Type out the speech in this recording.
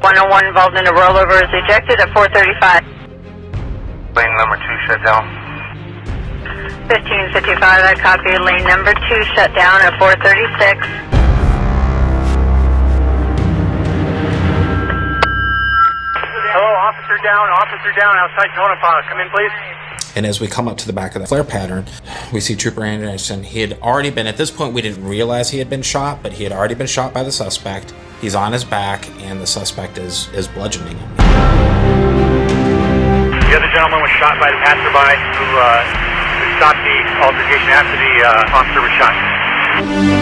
101 involved in a rollover is ejected at 435. Lane number two shut down. 1555, I copy. Lane number two shut down at 436. Hello, officer down, officer down outside Tonopah. Come in, please. And as we come up to the back of the flare pattern, we see Trooper Anderson. He had already been, at this point, we didn't realize he had been shot, but he had already been shot by the suspect. He's on his back, and the suspect is, is bludgeoning him. The other gentleman was shot by the passerby who, uh, stopped the altercation after the uh, officer was shot.